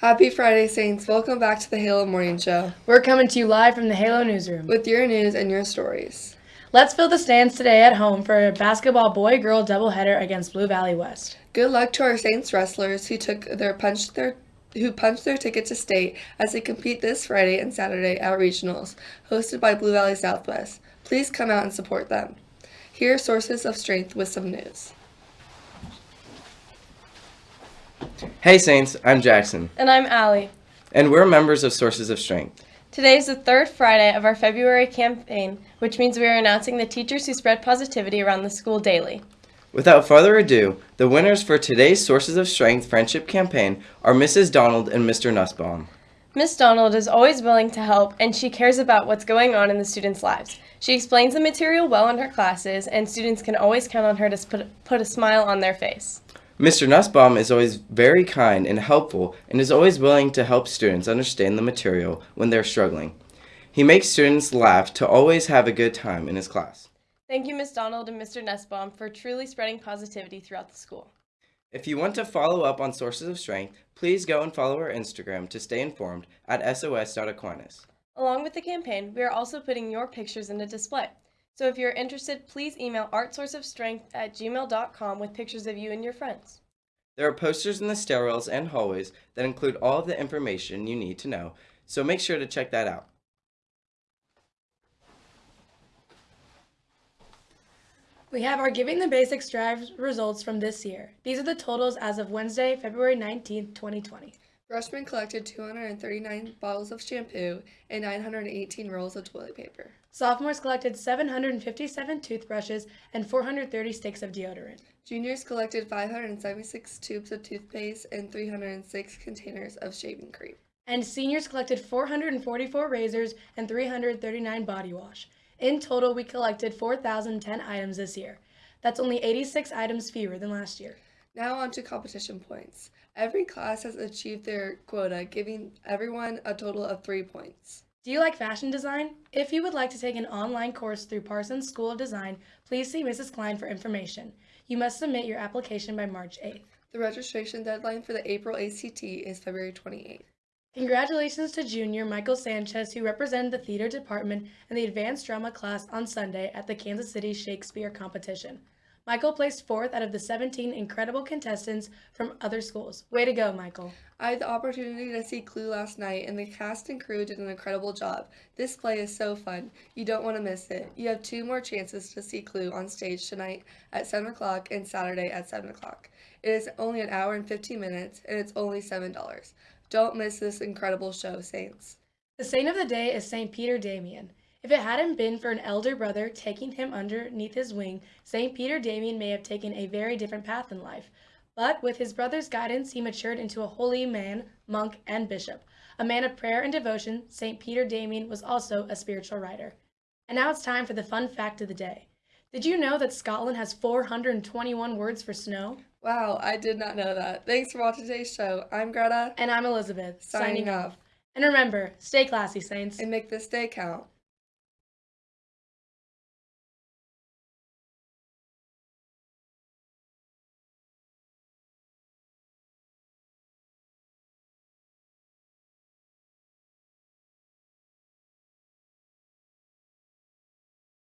Happy Friday, Saints. Welcome back to the Halo Morning Show We're coming to you live from the Halo Newsroom. with your news and your stories. Let's fill the stands today at home for a basketball boy girl doubleheader against Blue Valley West. Good luck to our Saints wrestlers who took their punch their who punched their ticket to state as they compete this Friday and Saturday at regionals, hosted by Blue Valley Southwest. Please come out and support them. Here are sources of strength with some news. Hey Saints, I'm Jackson, And I'm Allie. and we're members of Sources of Strength. Today is the third Friday of our February campaign, which means we are announcing the teachers who spread positivity around the school daily. Without further ado, the winners for today's Sources of Strength Friendship campaign are Mrs. Donald and Mr. Nussbaum. Miss Donald is always willing to help and she cares about what's going on in the students' lives. She explains the material well in her classes, and students can always count on her to put, put a smile on their face. Mr. Nussbaum is always very kind and helpful and is always willing to help students understand the material when they're struggling. He makes students laugh to always have a good time in his class. Thank you, Miss Donald and Mr. Nussbaum, for truly spreading positivity throughout the school. If you want to follow up on Sources of Strength, please go and follow our Instagram to stay informed at sos.aquinas. Along with the campaign, we are also putting your pictures in a display. So if you're interested, please email artsourceofstrength at gmail.com with pictures of you and your friends. There are posters in the stairwells and hallways that include all of the information you need to know, so make sure to check that out. We have our Giving the Basics Drive results from this year. These are the totals as of Wednesday, February 19th, 2020. Freshmen collected 239 bottles of shampoo and 918 rolls of toilet paper. Sophomores collected 757 toothbrushes and 430 sticks of deodorant. Juniors collected 576 tubes of toothpaste and 306 containers of shaving cream. And seniors collected 444 razors and 339 body wash. In total, we collected 4,010 items this year. That's only 86 items fewer than last year. Now on to competition points. Every class has achieved their quota, giving everyone a total of three points. Do you like fashion design? If you would like to take an online course through Parsons School of Design, please see Mrs. Klein for information. You must submit your application by March 8th. The registration deadline for the April ACT is February 28th. Congratulations to junior Michael Sanchez, who represented the theater department in the advanced drama class on Sunday at the Kansas City Shakespeare competition. Michael placed fourth out of the 17 incredible contestants from other schools. Way to go, Michael. I had the opportunity to see Clue last night, and the cast and crew did an incredible job. This play is so fun. You don't want to miss it. You have two more chances to see Clue on stage tonight at 7 o'clock and Saturday at 7 o'clock. It is only an hour and 15 minutes, and it's only $7. Don't miss this incredible show, Saints. The saint of the day is St. Peter Damian. If it hadn't been for an elder brother taking him underneath his wing, St. Peter Damian may have taken a very different path in life. But with his brother's guidance, he matured into a holy man, monk, and bishop. A man of prayer and devotion, St. Peter Damian was also a spiritual writer. And now it's time for the fun fact of the day. Did you know that Scotland has 421 words for snow? Wow, I did not know that. Thanks for watching today's show. I'm Greta, And I'm Elizabeth, signing signing off. off. And remember, stay classy, Saints. And make this day count.